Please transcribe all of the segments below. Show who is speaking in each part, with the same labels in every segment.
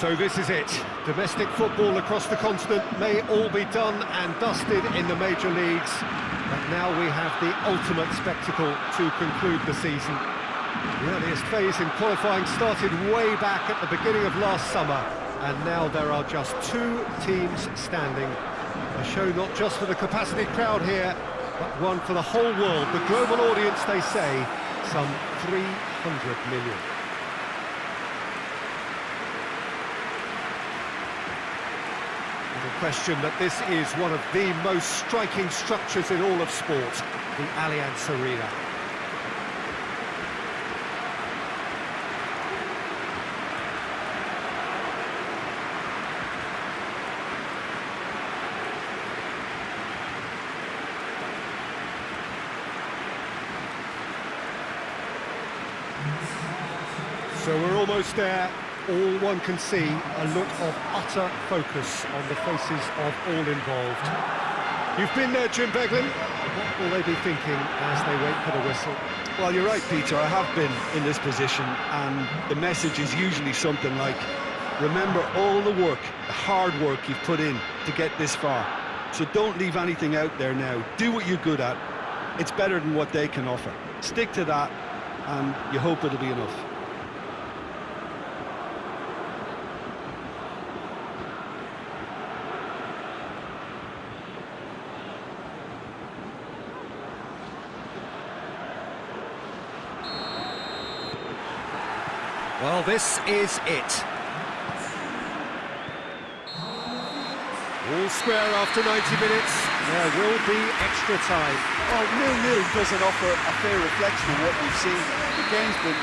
Speaker 1: So this is it. Domestic football across the continent may all be done and dusted in the major leagues, but now we have the ultimate spectacle to conclude the season. The earliest phase in qualifying started way back at the beginning of last summer, and now there are just two teams standing. A show not just for the capacity crowd here, but one for the whole world. The global audience, they say, some 300 million. Question that this is one of the most striking structures in all of sport, the Allianz Arena. So we're almost there all one can see a look of utter focus on the faces of all involved. You've been there, Jim Beglin. What will they be thinking as they wait for the whistle?
Speaker 2: Well, you're right, Peter. I have been in this position, and the message is usually something like, remember all the work, the hard work you've put in to get this far. So don't leave anything out there now. Do what you're good at. It's better than what they can offer. Stick to that, and you hope it'll be enough.
Speaker 1: Well, this is it. All square after 90 minutes. There will be extra time.
Speaker 2: Oh, well, nil-nil doesn't offer a fair reflection of what we've seen. The game's been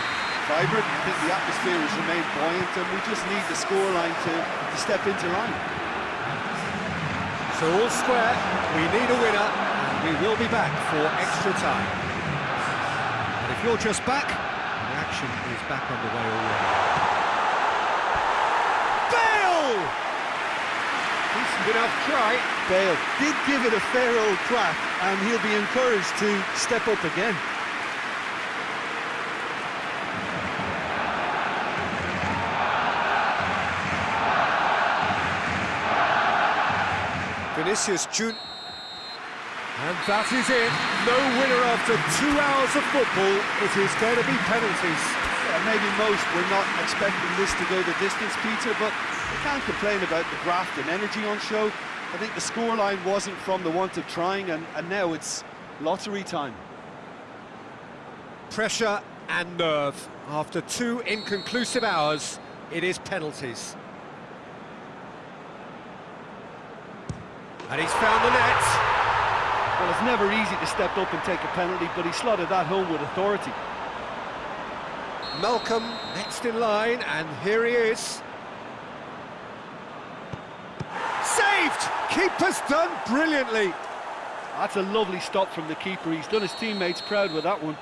Speaker 2: vibrant. I think the atmosphere has remained buoyant, and we just need the scoreline to, to step into line.
Speaker 1: So all square, we need a winner, and we will be back for extra time. And if you're just back, action is back underway already. Bale! Decent enough try.
Speaker 2: Bale did give it a fair old crack, and he'll be encouraged to step up again.
Speaker 1: Vinicius Junior and that is it. No winner after two hours of football. It is going to be penalties.
Speaker 2: Yeah, maybe most were not expecting this to go the distance, Peter, but you can't complain about the graft and energy on show. I think the scoreline wasn't from the want of trying, and, and now it's lottery time.
Speaker 1: Pressure and nerve. After two inconclusive hours, it is penalties. And he's found the net.
Speaker 2: Well, it's never easy to step up and take a penalty, but he slotted that home with authority.
Speaker 1: Malcom next in line, and here he is. Saved! Keeper's done brilliantly.
Speaker 2: That's a lovely stop from the keeper. He's done his teammates proud with that one.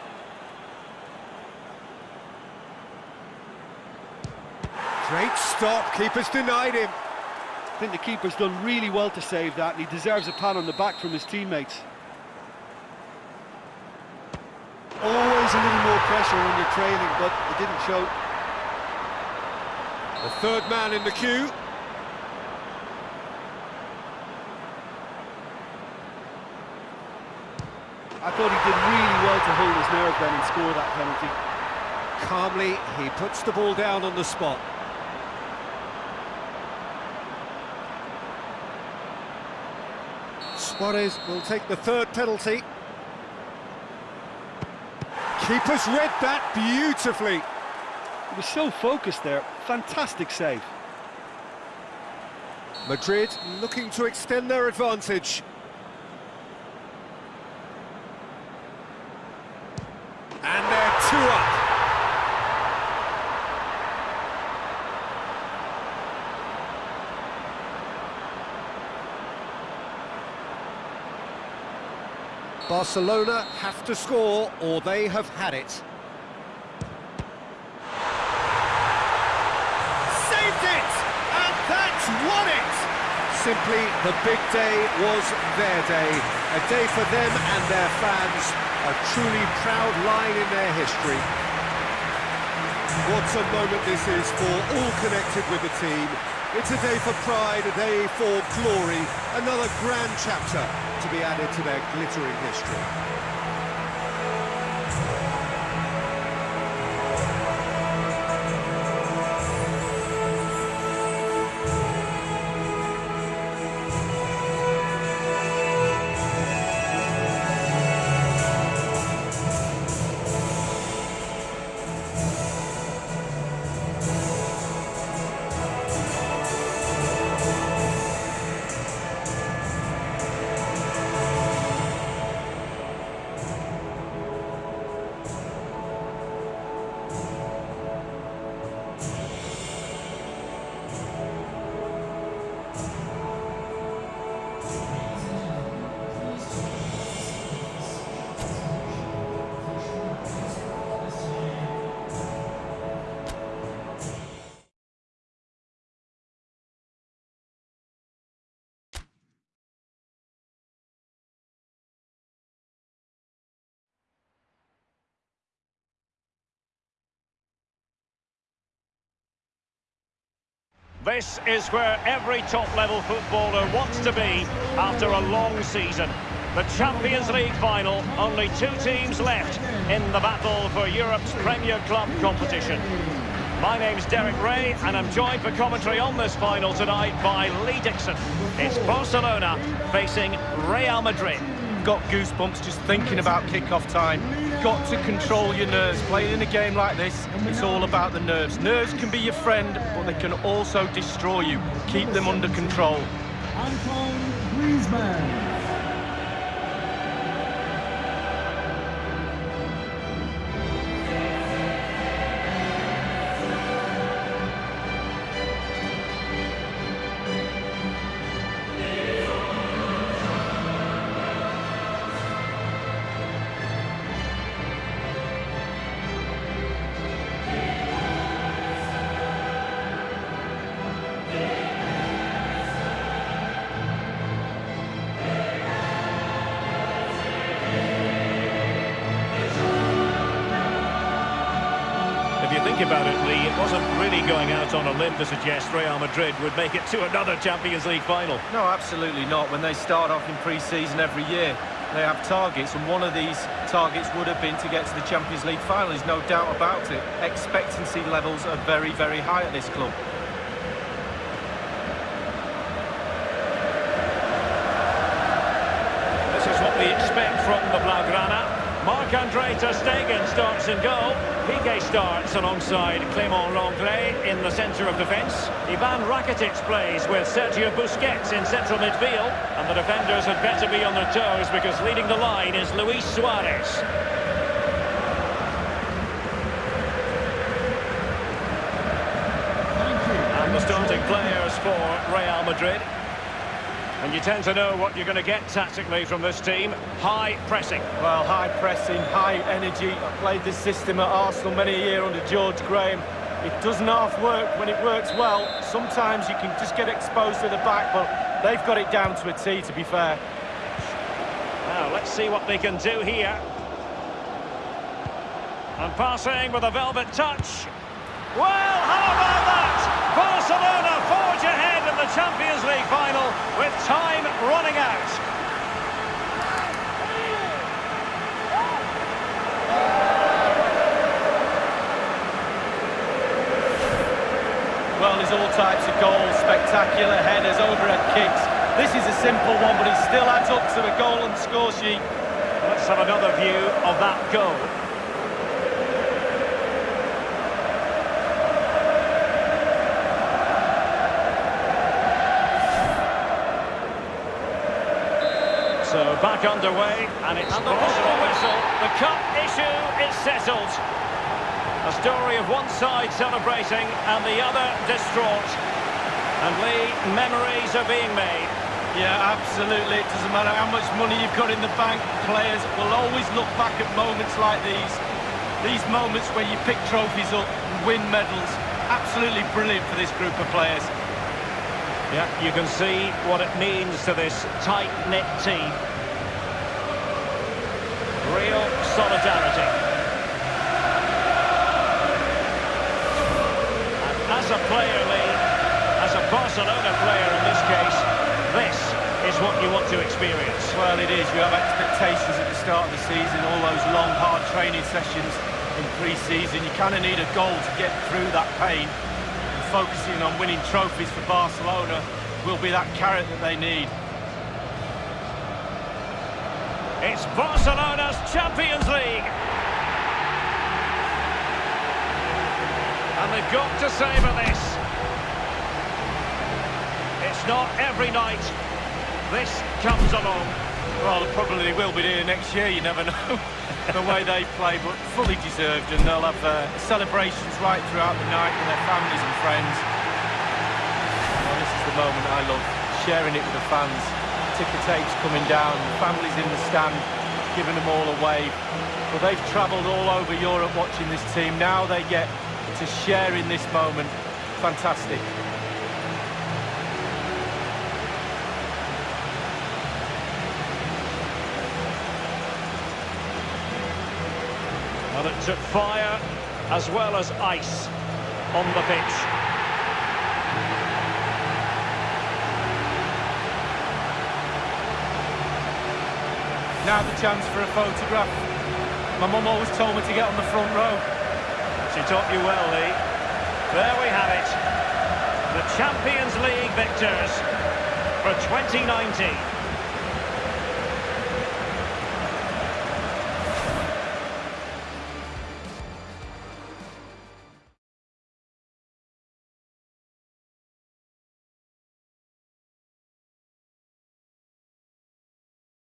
Speaker 1: Great stop. Keeper's denied him.
Speaker 2: I think the keeper's done really well to save that, and he deserves a pat on the back from his teammates. Always a little more pressure when you're trailing, but it didn't show.
Speaker 1: The third man in the queue.
Speaker 2: I thought he did really well to hold his nerve then and score that penalty.
Speaker 1: Calmly, he puts the ball down on the spot. Suarez will take the third penalty. Keeper's read that beautifully.
Speaker 2: He was so focused there. Fantastic save.
Speaker 1: Madrid looking to extend their advantage. And they're two up. Barcelona have to score or they have had it. Saved it! And that's won it! Simply, the big day was their day. A day for them and their fans. A truly proud line in their history. What a moment this is for all connected with the team. It's a day for pride, a day for glory, another grand chapter to be added to their glittering history.
Speaker 3: This is where every top-level footballer wants to be after a long season. The Champions League final, only two teams left in the battle for Europe's Premier Club competition. My name's Derek Ray, and I'm joined for commentary on this final tonight by Lee Dixon. It's Barcelona facing Real Madrid
Speaker 4: got goosebumps just thinking about kick-off time. Got to control your nerves. Playing in a game like this, it's all about the nerves. Nerves can be your friend, but they can also destroy you. Keep them under control. Antoine Griezmann.
Speaker 3: Think about it, Lee, it wasn't really going out on a limb to suggest Real Madrid would make it to another Champions League final.
Speaker 4: No, absolutely not. When they start off in pre-season every year, they have targets, and one of these targets would have been to get to the Champions League final. There's no doubt about it. Expectancy levels are very, very high at this club.
Speaker 3: This is what we expect from the Blaugrana. Marc-Andre Ter Stegen starts in goal. Piqué starts alongside Clément Lenglet in the centre of defence. Ivan Rakitic plays with Sergio Busquets in central midfield. And the defenders had better be on their toes because leading the line is Luis Suarez. And the starting players for Real Madrid. And you tend to know what you're going to get tactically from this team. High pressing.
Speaker 4: Well, high pressing, high energy. I played this system at Arsenal many a year under George Graham. It doesn't half work when it works well. Sometimes you can just get exposed to the back, but they've got it down to a T, to be fair.
Speaker 3: Now, let's see what they can do here. And passing with a velvet touch. Well, how about that? Barcelona forge ahead in the Champions League final with time running out.
Speaker 4: Well, there's all types of goals, spectacular headers, overhead kicks. This is a simple one, but it still adds up to a goal the score sheet.
Speaker 3: Let's have another view of that goal. So back underway, and it's and the possible whistle. The cup issue is settled. A story of one side celebrating and the other distraught. And Lee, memories are being made.
Speaker 4: Yeah, absolutely. It doesn't matter how much money you've got in the bank. Players will always look back at moments like these. These moments where you pick trophies up and win medals. Absolutely brilliant for this group of players.
Speaker 3: Yeah, you can see what it means to this tight-knit team. Real solidarity. As a player, Lee, as a Barcelona player in this case, this is what you want to experience.
Speaker 4: Well, it is. You have expectations at the start of the season, all those long, hard training sessions in pre-season. You kind of need a goal to get through that pain. And focusing on winning trophies for Barcelona will be that carrot that they need.
Speaker 3: It's Barcelona's Champions League. And they've got to savour this. It's not every night this comes along.
Speaker 4: Well, probably they will be here next year, you never know, the way they play, but fully deserved, and they'll have uh, celebrations right throughout the night with their families and friends. Well, this is the moment I love, sharing it with the fans. Ticker tapes coming down, families in the stand, giving them all a wave. Well, they've travelled all over Europe watching this team. Now they get to share in this moment. Fantastic.
Speaker 3: And it took fire as well as ice on the pitch.
Speaker 4: Now the chance for a photograph. My mum always told me to get on the front row.
Speaker 3: She taught you well, Lee. There we have it. The Champions League victors for 2019.